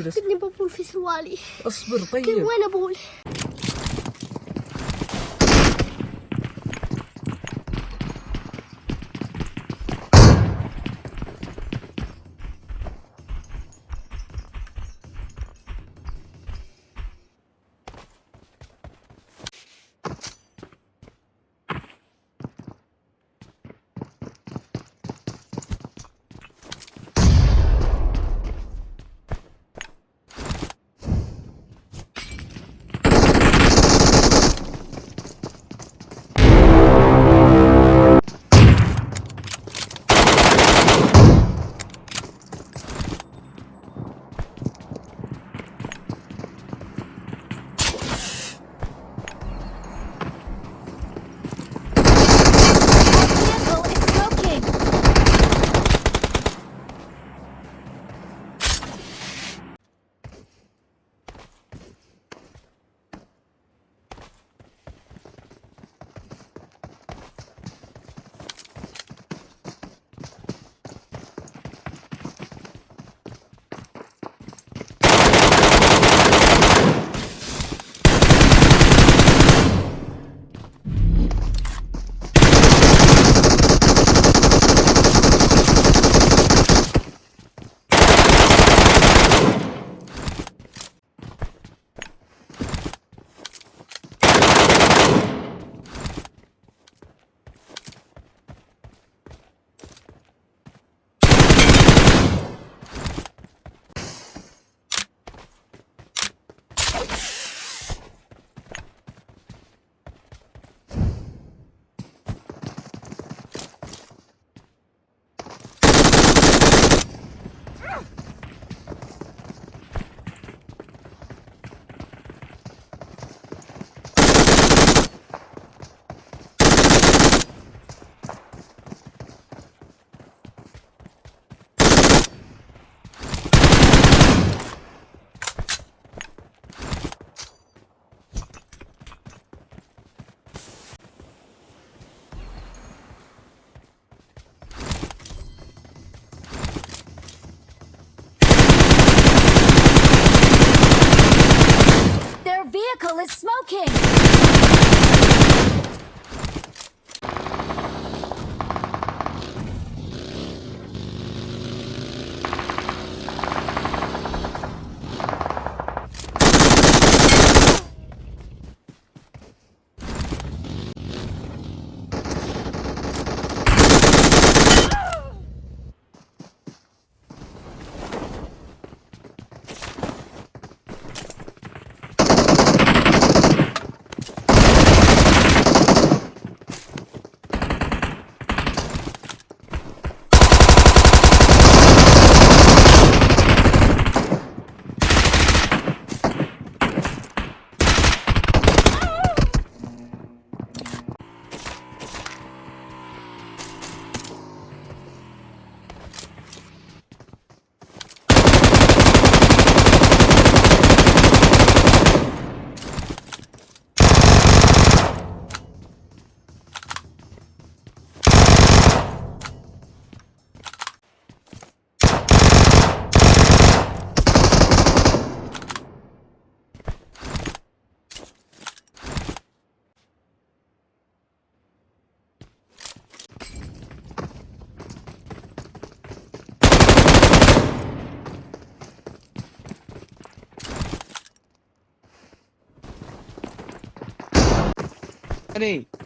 اجلس كني ببول في سروالي اصبر طيب. وين أبول؟ Is smoking. 3.